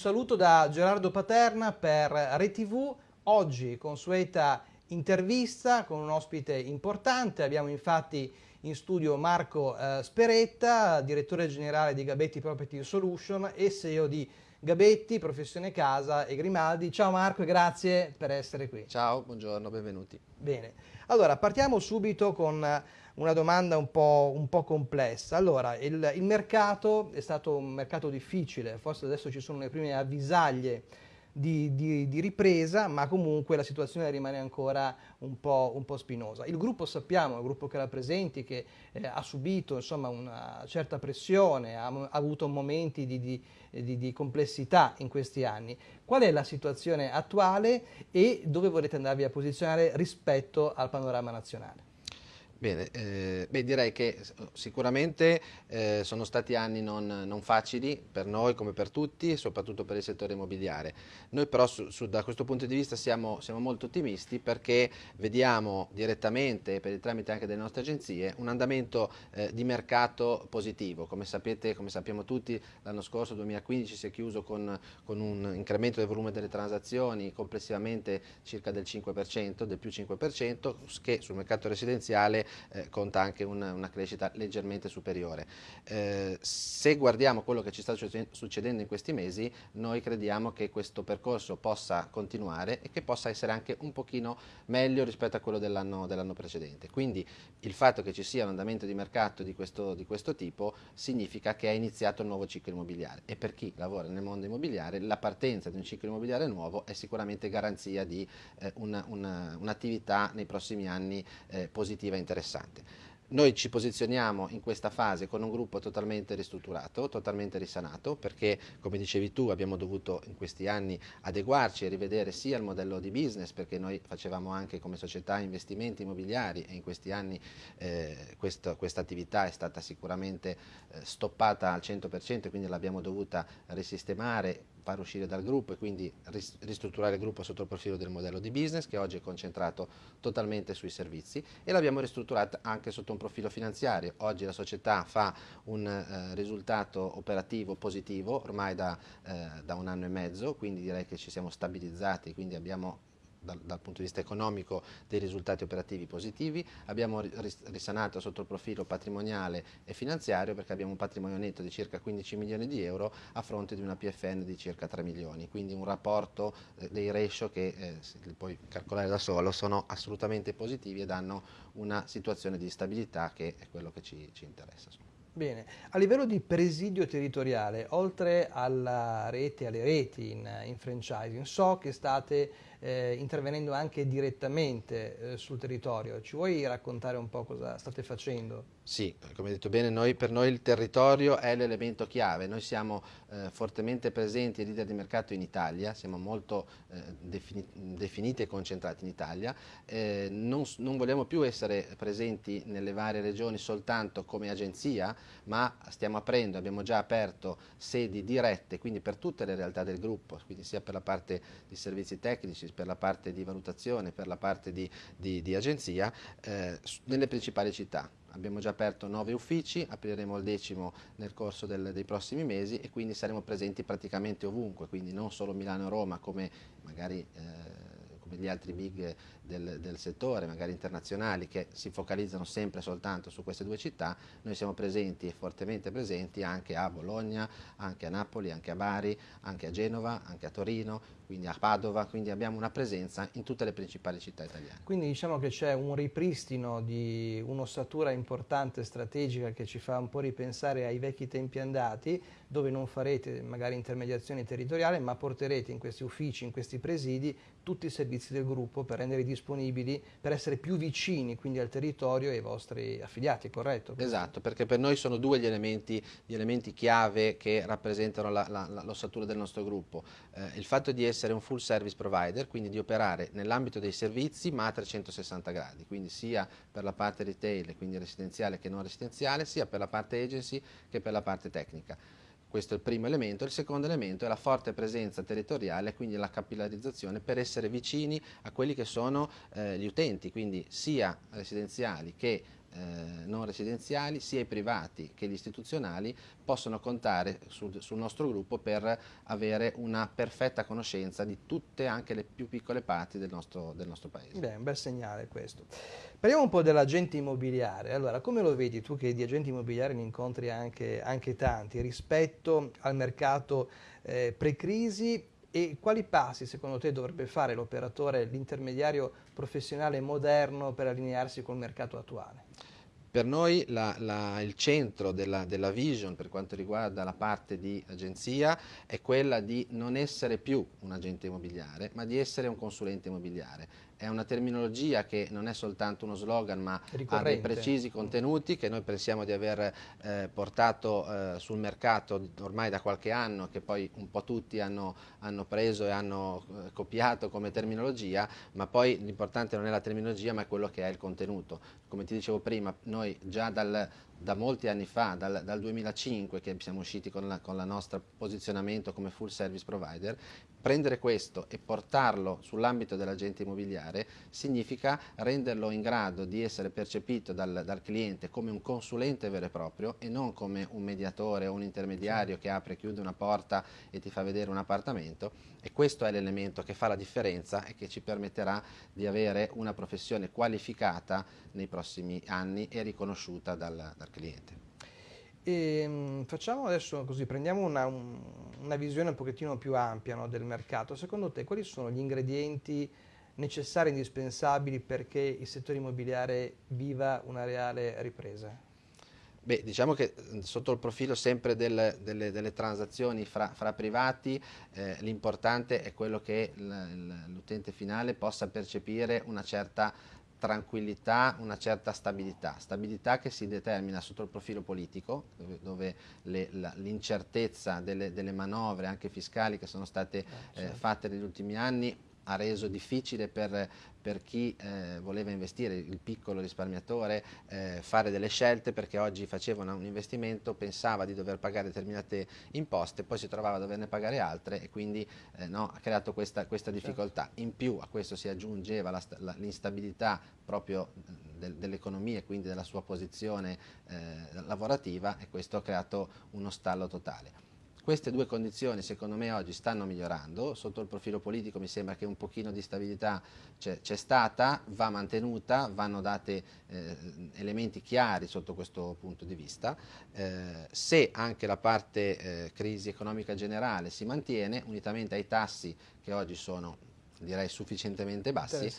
saluto da Gerardo Paterna per RTV, oggi consueta intervista con un ospite importante, abbiamo infatti in studio Marco eh, Speretta, direttore generale di Gabetti Property Solution e CEO di Gabetti, Professione Casa e Grimaldi. Ciao Marco e grazie per essere qui. Ciao, buongiorno, benvenuti. Bene, allora partiamo subito con una domanda un po', un po complessa. Allora, il, il mercato è stato un mercato difficile, forse adesso ci sono le prime avvisaglie di, di, di, ripresa, ma comunque la situazione rimane ancora un po', un po', spinosa. Il gruppo sappiamo, il gruppo che rappresenti, che eh, ha subito insomma, una certa pressione, ha, ha avuto momenti di, di, complessità in questi anni. Qual è la situazione attuale e dove volete andarvi a posizionare rispetto al panorama nazionale? Bene, eh, beh, direi che sicuramente eh, sono stati anni non, non, facili per noi come per tutti, soprattutto per il settore immobiliare. Noi però su, su, da questo punto di vista siamo, siamo, molto ottimisti perché vediamo direttamente, per il tramite anche delle nostre agenzie, un andamento eh, di mercato positivo. Come sapete, come sappiamo tutti, l'anno scorso, 2015, si è chiuso con, con, un incremento del volume delle transazioni complessivamente circa del 5%, del più 5%, che sul mercato residenziale eh, conta anche una, una, crescita leggermente superiore. Eh, se guardiamo quello che ci sta succedendo in questi mesi, noi crediamo che questo percorso possa continuare e che possa essere anche un pochino meglio rispetto a quello dell'anno dell precedente. Quindi il fatto che ci sia un andamento di mercato di questo, di questo tipo significa che è iniziato il nuovo ciclo immobiliare e per chi lavora nel mondo immobiliare la partenza di un ciclo immobiliare nuovo è sicuramente garanzia di eh, un'attività un nei prossimi anni eh, positiva e interessante interessante. Noi ci posizioniamo in questa fase con un gruppo totalmente ristrutturato, totalmente risanato, perché come dicevi tu abbiamo dovuto in questi anni adeguarci e rivedere sia il modello di business, perché noi facevamo anche come società investimenti immobiliari e in questi anni eh, questa attività è stata sicuramente eh, stoppata al 100%, quindi l'abbiamo dovuta risistemare far uscire dal gruppo e quindi ristrutturare il gruppo sotto il profilo del modello di business che oggi è concentrato totalmente sui servizi e l'abbiamo ristrutturata anche sotto un profilo finanziario. Oggi la società fa un eh, risultato operativo positivo ormai da, eh, da un anno e mezzo, quindi direi che ci siamo stabilizzati, quindi abbiamo dal, dal, punto di vista economico dei risultati operativi positivi, abbiamo risanato sotto il profilo patrimoniale e finanziario perché abbiamo un patrimonio netto di circa 15 milioni di euro a fronte di una PFN di circa 3 milioni, quindi un rapporto eh, dei ratio che eh, li puoi calcolare da solo sono assolutamente positivi e danno una situazione di stabilità che è quello che ci, ci interessa. Bene, a livello di presidio territoriale, oltre alla rete, alle reti in, in franchising, so che state eh, intervenendo anche direttamente eh, sul territorio. Ci vuoi raccontare un po' cosa state facendo? Sì, come hai detto bene, noi, per noi il territorio è l'elemento chiave. Noi siamo eh, fortemente presenti e leader di mercato in Italia, siamo molto eh, defini definiti e concentrati in Italia. Eh, non, non vogliamo più essere presenti nelle varie regioni soltanto come agenzia, ma stiamo aprendo, abbiamo già aperto sedi dirette, quindi per tutte le realtà del gruppo, quindi sia per la parte di servizi tecnici, per la parte di valutazione, per la parte di, di, di agenzia, eh, nelle principali città. Abbiamo già aperto nove uffici, apriremo il decimo nel corso del, dei prossimi mesi e quindi saremo presenti praticamente ovunque, quindi non solo Milano e Roma come magari eh, come gli altri big del, del, settore, magari internazionali, che si focalizzano sempre soltanto su queste due città, noi siamo presenti e fortemente presenti anche a Bologna, anche a Napoli, anche a Bari, anche a Genova, anche a Torino, quindi a Padova, quindi abbiamo una presenza in tutte le principali città italiane. Quindi diciamo che c'è un ripristino di un'ossatura importante, strategica, che ci fa un po' ripensare ai vecchi tempi andati, dove non farete magari intermediazione territoriale, ma porterete in questi uffici, in questi presidi, tutti i servizi del gruppo per renderli disponibili, per essere più vicini quindi al territorio e ai vostri affiliati, corretto? Esatto, perché per noi sono due gli elementi, gli elementi chiave che rappresentano l'ossatura del nostro gruppo. Eh, il fatto di essere un full service provider, quindi di operare nell'ambito dei servizi ma a 360 gradi, quindi sia per la parte retail, quindi residenziale che non residenziale, sia per la parte agency che per la parte tecnica. Questo è il primo elemento. Il secondo elemento è la forte presenza territoriale, quindi la capillarizzazione per essere vicini a quelli che sono eh, gli utenti, quindi sia residenziali che eh, non residenziali, sia i privati che gli istituzionali, possono contare sul, sul, nostro gruppo per avere una perfetta conoscenza di tutte, anche le più piccole parti del nostro, del nostro paese. Beh, un bel segnale questo. Parliamo un po' dell'agente immobiliare. Allora, come lo vedi tu che di agenti immobiliari ne incontri anche, anche tanti rispetto al mercato eh, pre-crisi e quali passi secondo te dovrebbe fare l'operatore, l'intermediario professionale moderno per allinearsi col mercato attuale? Per noi la, la, il centro della, della, vision per quanto riguarda la parte di agenzia è quella di non essere più un agente immobiliare, ma di essere un consulente immobiliare è una terminologia che non è soltanto uno slogan ma ha dei precisi contenuti che noi pensiamo di aver eh, portato eh, sul mercato ormai da qualche anno che poi un po' tutti hanno, hanno preso e hanno eh, copiato come terminologia ma poi l'importante non è la terminologia ma è quello che è il contenuto. Come ti dicevo prima noi già dal, da molti anni fa, dal, dal 2005 che siamo usciti con il nostro posizionamento come full service provider, prendere questo e portarlo sull'ambito dell'agente immobiliare significa renderlo in grado di essere percepito dal, dal, cliente come un consulente vero e proprio e non come un mediatore o un intermediario che apre e chiude una porta e ti fa vedere un appartamento. E questo è l'elemento che fa la differenza e che ci permetterà di avere una professione qualificata nei prossimi anni e riconosciuta dal, dal cliente. E, ehm, facciamo adesso così, prendiamo una, un, una, visione un pochettino più ampia no, del mercato. Secondo te quali sono gli ingredienti necessari e indispensabili perché il settore immobiliare viva una reale ripresa? Beh, diciamo che sotto il profilo sempre del, delle, delle, transazioni fra, fra privati eh, l'importante è quello che l'utente finale possa percepire una certa tranquillità, una certa stabilità, stabilità che si determina sotto il profilo politico, dove, dove l'incertezza delle, delle, manovre anche fiscali che sono state eh, certo. fatte negli ultimi anni ha reso difficile per, per chi eh, voleva investire, il piccolo risparmiatore, eh, fare delle scelte perché oggi faceva un investimento, pensava di dover pagare determinate imposte, poi si trovava a doverne pagare altre e quindi eh, no, ha creato questa, questa certo. difficoltà. Certo. In più a questo si aggiungeva l'instabilità proprio del, dell'economia e quindi della sua posizione eh, lavorativa e questo ha creato uno stallo totale. Queste due condizioni secondo me oggi stanno migliorando, sotto il profilo politico mi sembra che un pochino di stabilità c'è stata, va mantenuta, vanno dati eh, elementi chiari sotto questo punto di vista. Eh, se anche la parte eh, crisi economica generale si mantiene, unitamente ai tassi che oggi sono direi sufficientemente bassi,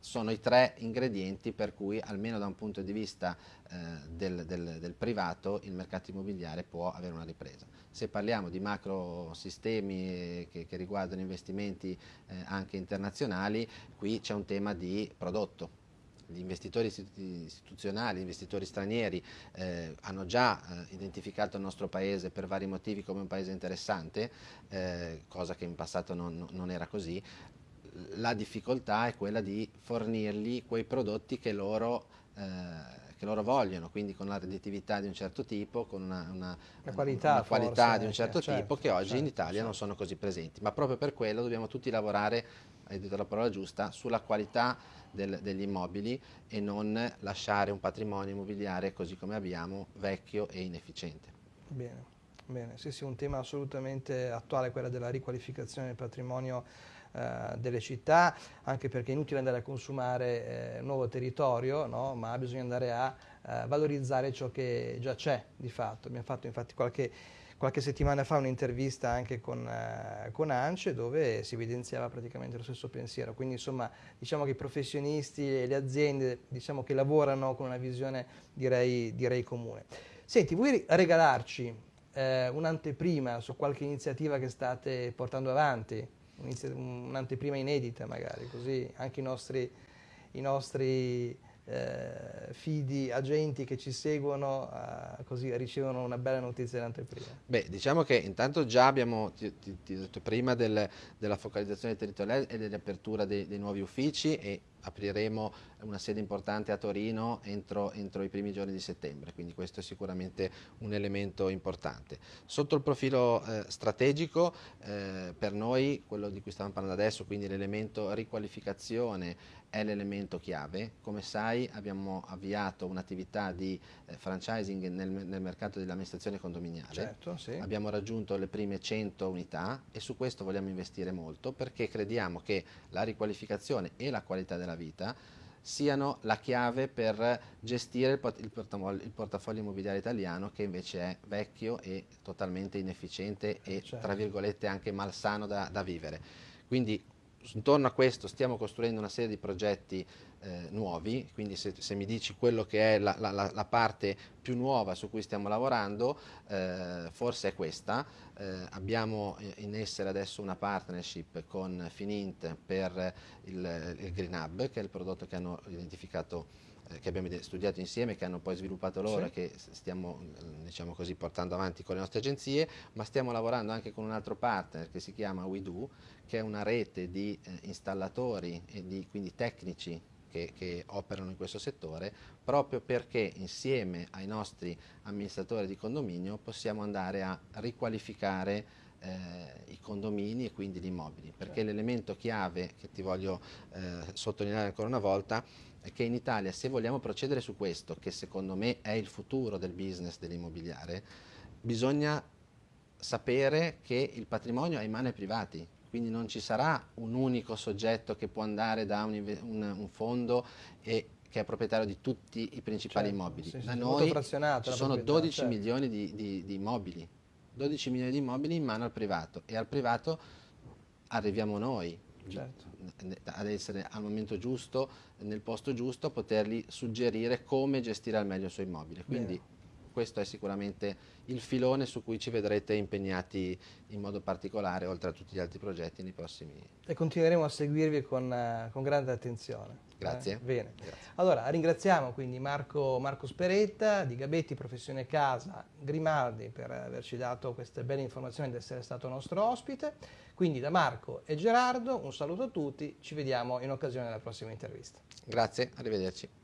sono i tre ingredienti per cui almeno da un punto di vista eh, del, del, del, privato il mercato immobiliare può avere una ripresa. Se parliamo di macro sistemi che, che riguardano investimenti eh, anche internazionali, qui c'è un tema di prodotto. Gli investitori istituzionali, gli investitori stranieri eh, hanno già eh, identificato il nostro paese per vari motivi come un paese interessante, eh, cosa che in passato non, non era così, la difficoltà è quella di fornirgli quei prodotti che loro, eh, che loro vogliono, quindi con la redditività di un certo tipo, con una, una, una qualità, una qualità di un certo certo, tipo che oggi certo, in Italia non sono così presenti. Ma proprio per quello dobbiamo tutti lavorare, hai detto la parola giusta, sulla qualità del, degli immobili e non lasciare un patrimonio immobiliare così come abbiamo, vecchio e inefficiente. Bene. Bene, sì, sì, un tema assolutamente attuale, quello della riqualificazione del patrimonio eh, delle città, anche perché è inutile andare a consumare eh, nuovo territorio, no? ma bisogna andare a eh, valorizzare ciò che già c'è di fatto. Abbiamo fatto infatti qualche, qualche settimana fa un'intervista anche con, eh, con, ANCE dove si evidenziava praticamente lo stesso pensiero, quindi insomma diciamo che i professionisti e le aziende diciamo che lavorano con una visione direi, direi comune. Senti, vuoi regalarci eh, un'anteprima su qualche iniziativa che state portando avanti? Un'anteprima inedita magari, così anche i nostri, i nostri eh, fidi agenti che ci seguono eh, così ricevono una bella notizia dell'anteprima. Beh, diciamo che intanto già abbiamo, ti ho detto prima, del, della focalizzazione territoriale e dell'apertura dei, dei nuovi uffici e apriremo una sede importante a Torino entro, entro, i primi giorni di settembre, quindi questo è sicuramente un elemento importante. Sotto il profilo eh, strategico, eh, per noi, quello di cui stiamo parlando adesso, quindi l'elemento riqualificazione è l'elemento chiave. Come sai abbiamo avviato un'attività di eh, franchising nel, nel, mercato dell'amministrazione condominiale, certo, sì. abbiamo raggiunto le prime 100 unità e su questo vogliamo investire molto perché crediamo che la riqualificazione e la qualità della vita siano la chiave per gestire il, portafoglio, il portafoglio immobiliare italiano che invece è vecchio e totalmente inefficiente e certo. tra virgolette anche malsano da, da vivere. Quindi intorno a questo stiamo costruendo una serie di progetti eh, nuovi, quindi se, se, mi dici quello che è la, la, la, parte più nuova su cui stiamo lavorando, eh, forse è questa. Eh, abbiamo in essere adesso una partnership con Finint per il, il Green Hub, che è il prodotto che hanno identificato che abbiamo studiato insieme, che hanno poi sviluppato loro e che stiamo diciamo così, portando avanti con le nostre agenzie, ma stiamo lavorando anche con un altro partner che si chiama WeDo, che è una rete di eh, installatori e di quindi tecnici che, che, operano in questo settore, proprio perché insieme ai nostri amministratori di condominio possiamo andare a riqualificare eh, i condomini e quindi gli immobili, perché certo. l'elemento chiave che ti voglio eh, sottolineare ancora una volta è che in Italia se vogliamo procedere su questo, che secondo me è il futuro del business dell'immobiliare, bisogna sapere che il patrimonio è in mano ai privati, quindi non ci sarà un unico soggetto che può andare da un, un, un fondo e che è proprietario di tutti i principali certo, immobili. Da noi ci sono 12 certo. milioni di, di, di immobili, 12 milioni di immobili in mano al privato. E al privato arriviamo noi, certo. ad essere al momento giusto, nel posto giusto, a potergli suggerire come gestire al meglio i suoi immobili. Quindi Bene. Questo è sicuramente il filone su cui ci vedrete impegnati in modo particolare, oltre a tutti gli altri progetti nei prossimi anni. E continueremo a seguirvi con, uh, con grande attenzione. Grazie. Eh, bene. Grazie. Allora, ringraziamo quindi Marco, Marco, Speretta di Gabetti Professione Casa Grimaldi per averci dato queste belle informazioni ed essere stato nostro ospite. Quindi da Marco e Gerardo un saluto a tutti, ci vediamo in occasione della prossima intervista. Grazie, arrivederci.